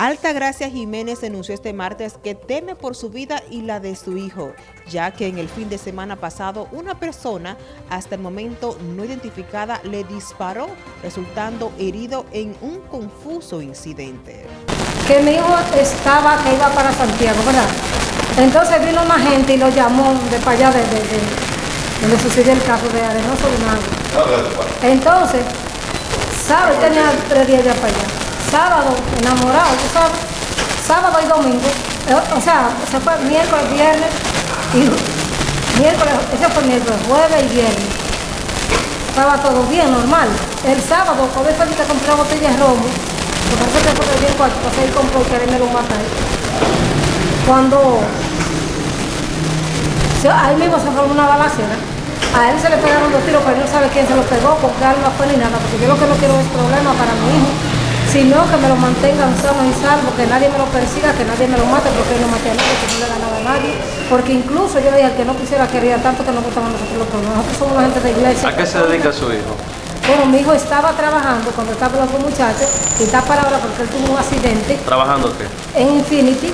Altagracia Jiménez denunció este martes que teme por su vida y la de su hijo, ya que en el fin de semana pasado una persona, hasta el momento no identificada, le disparó, resultando herido en un confuso incidente. Que mi hijo estaba, que iba para Santiago, ¿verdad? Entonces vino más gente y lo llamó de para allá, de, donde sucedió el caso de Arenoso Entonces, ¿sabe? Tenía tres días ya para allá sábado, enamorado, sabes, sábado y domingo, eh, o sea, se fue miércoles, viernes y miércoles, ese fue miércoles, jueves y viernes. Estaba todo bien, normal. El sábado, cuando fue que compré botella de romo, porque parece que fue bien cuarto, pasé y compró y me lo matar. Cuando ahí mismo se formó una balacera, a él se le pegaron dos tiros, pero él no sabe quién se lo pegó, porque él no fue ni nada, porque yo lo que no quiero es problema para mi hijo sino que me lo mantengan sanos y salvos, que nadie me lo persiga, que nadie me lo mate, porque no maté a nadie, que no le da nada a nadie. Porque incluso yo le dije que no quisiera quería tanto que no gustaban nosotros los problemas. Nosotros somos una gente de iglesia. ¿A qué se dedica su hijo? Bueno, mi hijo estaba trabajando cuando estaba con los muchachos y está para ahora porque él tuvo un accidente. ¿Trabajando qué? En Infinity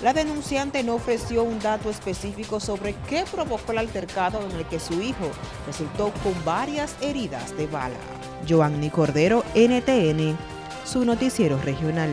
La denunciante no ofreció un dato específico sobre qué provocó el altercado en el que su hijo resultó con varias heridas de bala. Joanny Cordero, NTN, su noticiero regional.